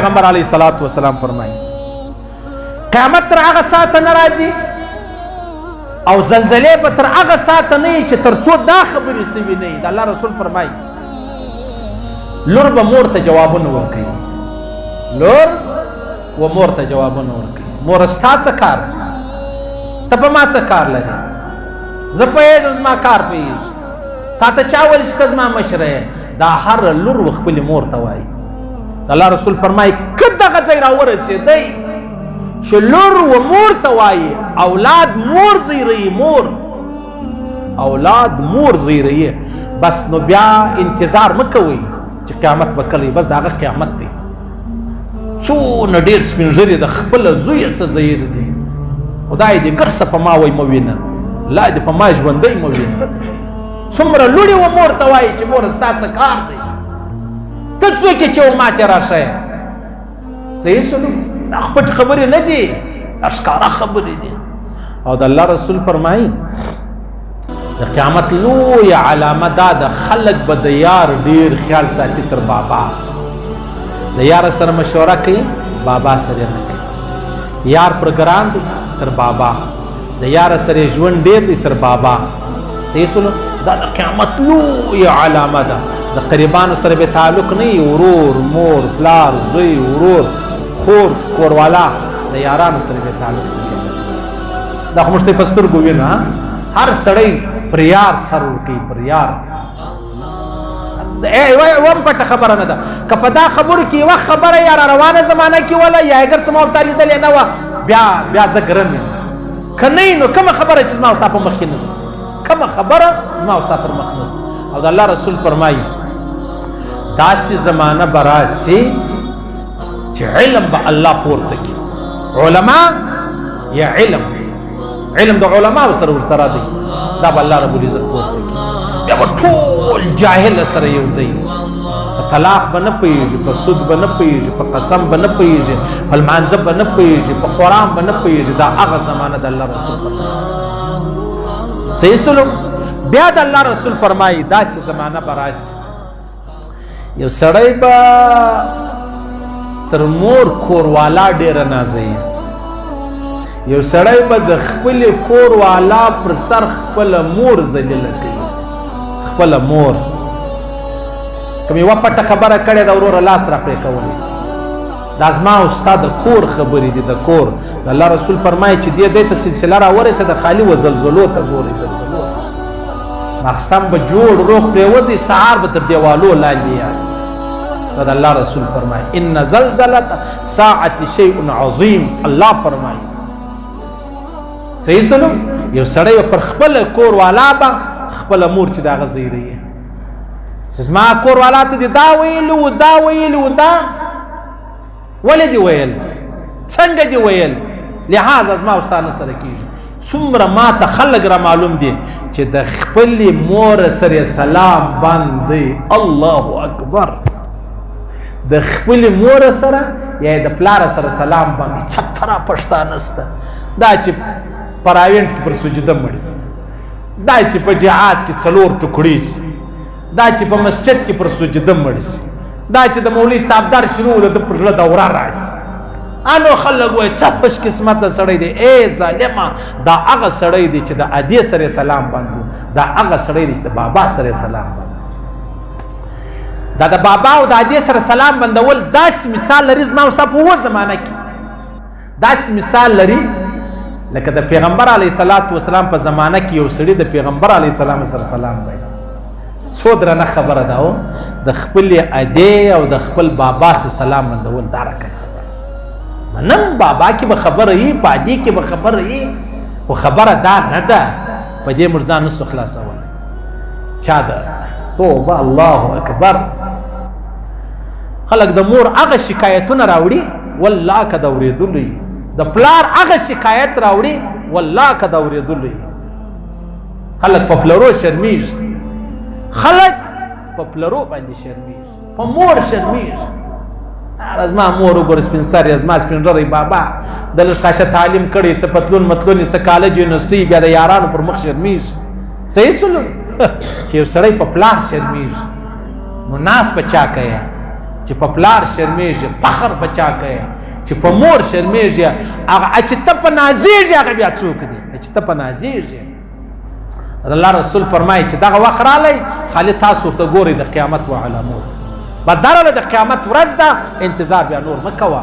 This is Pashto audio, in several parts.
پیغمبر علی صلوات و سلام فرمایي قیامت تر هغه ساعت نه راځي او زلزلې به تر هغه ساعت نه چې تر څو دا خبرې سوي نه د الله رسول فرمایي لور به مور ته جوابونه ورکوي لور و مور ته جوابونه ورکړي مور ستا څه کار ته په ما څه کار لري زه پوهېږم زما کار پوهېږي تا ته چا ویل چې ته زما مشره دا هر لور و خپلې مور ته وایي الله رسول فرمایي که دغه ځای راورسېدی چې لور و مور ته وایي اولاد مور زیروي مور اولاد مور زیروي بس نو بیا انتظار مه کوئ چې قیامت به کله بس دا هغه قیامت دی څونه ډیر سپینږری د خپل زوی سره زیر دی خدای دې کرسه په ما وای موینه لا دې په ما ژوندۍ موینه څومره لوړې و مور ته وایي چې مور ستا څه کار دی ته څوک چې ما ته راشه صحیح سلو دا خپل خبرې نه دي اشکارا خبرې دي او د الله رسول فرمایي د قیامت لوی علامه دا د خلق به د یار ډیر خیال ساتي تر بابا د یار سره مشوره کوي بابا سره نه کوي یار پر ګران دی تر بابا د یار سره ژوند ډیر دی تر بابا سیسلو دا د قیامت لوی علامه ده د قریبانو سره به تعلق نه ورور مور پلار زوی ورور خور کوروالا د یارانو سره به تعلق نه دا خو مشته پستر ګوینه هر سړی پر یار سر ورکی پر یار وم پټه خبره نه ده که په دا خبرو کې یوه خبره یا را روانه زمانه کې وله یا اګر څه ما ورته لیدلې نه وه بیا بیا زه ګرم یم که نه نو کومه خبره چې زما ستا په مخ کې نشته کومه خبره زما ستا پر مخ نشته او د الله رسول فرمایي داسې زمانه به راسي چې علم به الله پورته کړي علما یا علم علم د علما سره ور سره دی دا به الله رب العزت پور بیا به ټول جاهل سره یو ځای په طلاق به نه پیږي په سود به نه پیږي په قسم به نه پیږي په لمانځه به نه پیږي په قرآن به نه پیږي دا هغه زمانه د الله رسول فرمایي صحیح سلوک بیا د الله رسول فرمایي داسې زمانه به راشي یو سړی به تر مور کوروالا ډېره نازوي یو سړی به د خپل کوروالا پر سر خپل مور ذلیله کوي خپل مور کوم یو پټه خبره کړې دا ورور لاس را پرې کولی دا زما او ستا د کور خبرې دي د کور د الله رسول فرمایي چې دې ځای ته سلسله را ورسه د خالی و زلزلو ته ګوري زلزلو مخسم به جوړ روغ پریوځي سهار به تر دیوالو لاندې یاست نو د الله رسول فرمایي ان زلزله ساعت شیء عظیم الله فرمایي صحیح سلام یو سړی پر خپل کور والا به خپل مور چې دا غزیری زما کور والا ته دا ویل و دا ویل و دا ولې دی ویل څنګه دی ویل لهذا زما استاد سره کیږي څومره ما ته خلک را معلوم دي چې د خپل مور سره سلام باندې الله اکبر د خپل مور سره یا د پلار سره سلام باندې څتره پښتانه سته دا چې پراوینټ پر سجده مړ دا چې په جهاد کې څلور ټکړې سي دا چې په مسجد کې پر سجده مړ سي دا چې د مولوي صاحب در شروع د پر ژړه دوره راځي انو خلک وای څه پښ قسمت سړی دی اے ظالما دا هغه سړی دی چې د ادي سره سلام باندې دا هغه سړی دی چې بابا سره سلام باندې دا د بابا او د ادي سره سلام بندول داس مثال لري زما اوسه په و زمانہ کې داسې مثال لري لکه د پیغمبر علی صلوات و سلام په زمانہ کې یو سړی د پیغمبر علی سلام سره سلام وایي څو درنه خبره ده او د خپل اده او د خپل بابا سره سلام مندول دا رکه منم بابا کې به خبره یي پادې کې به خبره یي او خبره دا نه ده په دې مرزان نو خلاصول چا ده توبه الله اکبر خلک د مور هغه شکایتونه راوړي والله که د اورېدلو د پلار هغه شکایت راوړي والله که د اورېدلو خلک په پلرو شرمیږي خلک په پلرو باندې شرمیږي په مور شرمیږي از ما مور وګور سپین سر از ما سپین رری بابا د لښاشه تعلیم کړي څه پتلون متلون څه کالج یونیورسيټي بیا د یارانو پر مخ شرمیږي صحیح سلو چې سړی په پلار شرمیږي نو ناس بچا کوي چې په پلار شرمېږي فخر بچا کوي چې په مور شرمېږي هغه چې ته په نازېږي هغه بیا څوک دی چې ته په نازېږي الله رسول فرمایي چې دغه وخت رالی خالي تاسو ته ګوري د قیامت و علامو بدره د قیامت ورځ ده انتظار بیا نور مکوه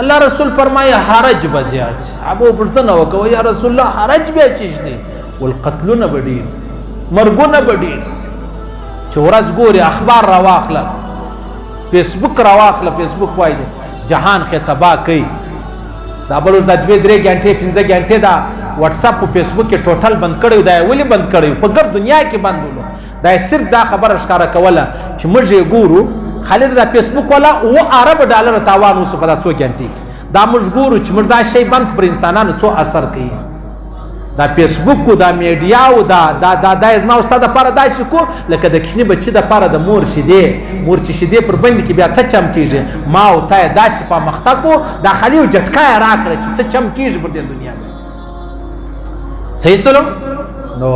الله رسول فرمایي حرج به زیات شي ابو پښتنه وکوي یا رسول الله حرج به چیش دي ول قتلونه به ډیر شي مرګونه به ډیر شي چې ورځ ګوري اخبار را واخله فیسبوک را واخله فیسبوک وایي جهان کې تباہ کوي دا بل د دوه درې غنټې پنځه غنټې دا واتس اپ او فیسبوک کې ټوټل بند کړی دا ولې بند کړی په ګر دنیا کې بند ولو دا صرف دا خبره ښکاره کوله چې موږ یې ګورو خالد دا فیسبوک ولا او عرب ډالر تاوان وسو په دا څو ګنټي دا موږ ګورو چې موږ دا شی بند پر انسانانو څو اثر کوي دا فیسبوک او دا میډیا او دا دا دا دا زما استاد لپاره دا شي کو لکه د کښنی بچی د لپاره د مور شي دی مور چې شي دی پر باندې کې بیا څه چم کیږي ما او تا دا سپه مخته کو دا خلیو جټکا راکړه چې څه چم کیږي پر دې دنیا صحیح سلو نو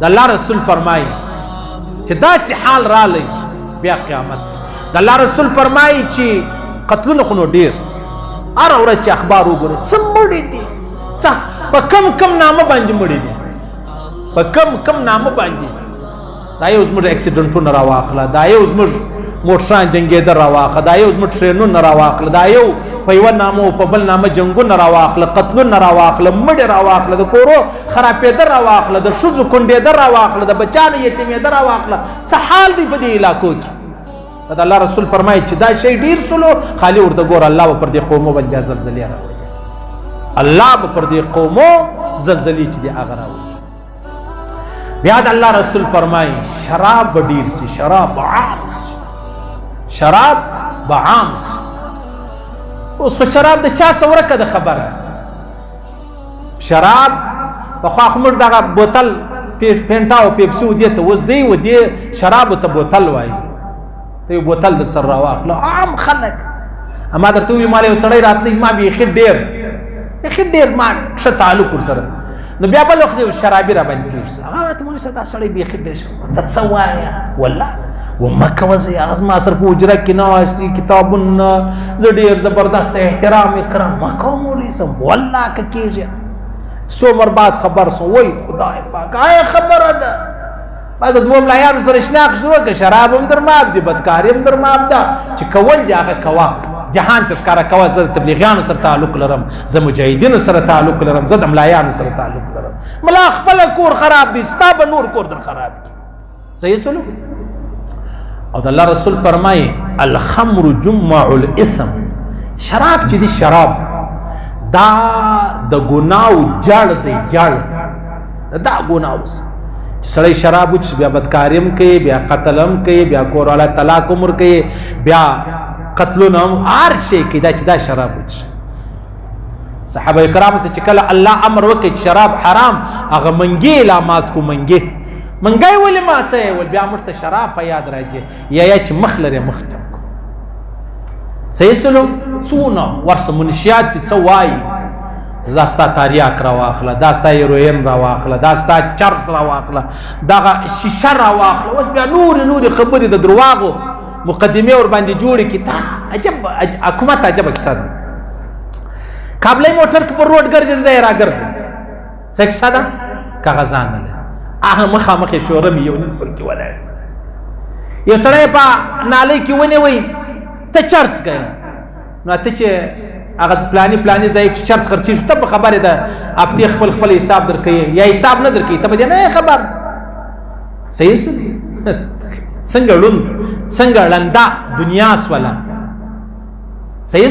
د الله رسول فرمایي چې داسې حال رالی بیا قیامت د الله رسول فرمایي چې قتلونه خو نو ډیر هر ورځ چې اخبار وګوري څه مړي دي څه په کم کم نامه باندې مړي دي په کم کم نامه باندې دا یو زموږ اکسیډنټونه راواخله دا یو زموږ موټران جنگېده راواخله دا یو زموږ ټرینونه راواخله دا یو په یوه نامه او په بل نامه جنګونه راواخله قتلونه راواخله مړې راواخله د کورو خرابېده راواخله د ښځو کونډېده راواخله د بچانو یتیمېده راواخله څه حال دی په دې علاقو کې دا الله رسول فرمایي چې دا شی ډیر سلو خالی ورته ګور الله و پر دې قومو باندې زلزلې راوړي الله به پر دې قومو زلزلې چې دې هغه راوړي بیا د الله رسول فرمای شراب به ډیر سي شراب به عام سي شراب به عام سي اوس په شراب د چا سره ورکه د خبره شراب په خو خمر دغه بوتل پینټا او پیپسي ودی ته اوس دی ودی شراب ته بوتل وای ته یو بوتل د سر راواخله عام خلک اما درته وی مال یو سړی راتلی ما به خې ډیر خې ډیر ما څه تعلق سره نو بیا بل وخت یو شرابي را باندې پیوس هغه ته مونږ ستا سړی به خې ډیر ته څه وایا والله ومکه وزي از ما سر په اجره کې نه واسي کتابونه زه ډیر زبردست احترام کرم مکه مولي سم والله کېږي سو مربات خبر سو وای خدای پاک آیا خبره ده ما د دوه ملایانو سره شناخ شروع کړ شراب هم در معاف دي بدکاري هم در معاف ده چې کول دي هغه کوه جهان ته ښکاره کوه زه د تبلیغیانو سره تعلق لرم زه مجاهدینو سره تعلق لرم زه د ملایانو سره تعلق لرم ملا خپل کور خراب دي ستا به نور کور در خراب دي صحیح سلوک او د الله رسول فرمایي الخمر جمع الاثم شراب چې دي شراب دا د ګناو جړ دی جړ دا ګناه اوس چې سړی شراب وچ بیا بدکاریم کوي بیا قتلم کوي بیا کور والا طلاق عمر کوي بیا قتلونه هم هر شي کې دا چې دا شراب وچ صحابه کرام ته چې کله الله امر وکړي شراب حرام هغه منګي علامات کو منګي منګي ولې ماته ول بیا مرته شراب په یاد راځي یا یا چې مخ لري مخ ته سیسلو څونه ورس منشیات څه وای زاستا تاریاک را واخله داستا یروین را واخله داستا چرس را واخله دغه شیشه را واخله اوس بیا نور نور خبرې د درواغو مقدمه ور باندې جوړې کی تا عجب حکومت عجب کیسه ده کابلې موټر کې پر روډ ګرځي ځای را ګرځي څک ساده کاغذان نه لري هغه مخه مخه شورم یو نیم سل کې ولاړ یو سړی په نالۍ کې ونی وي ته چرس کوي نو ته چې هغه پلاني پلاني ځای چې چرس خرڅي شو ته خبره ده اپتی خپل خپل حساب درکې یا حساب نه درکې ته به نه خبر صحیح څنګه لون څنګه لندا دنیا سواله صحیح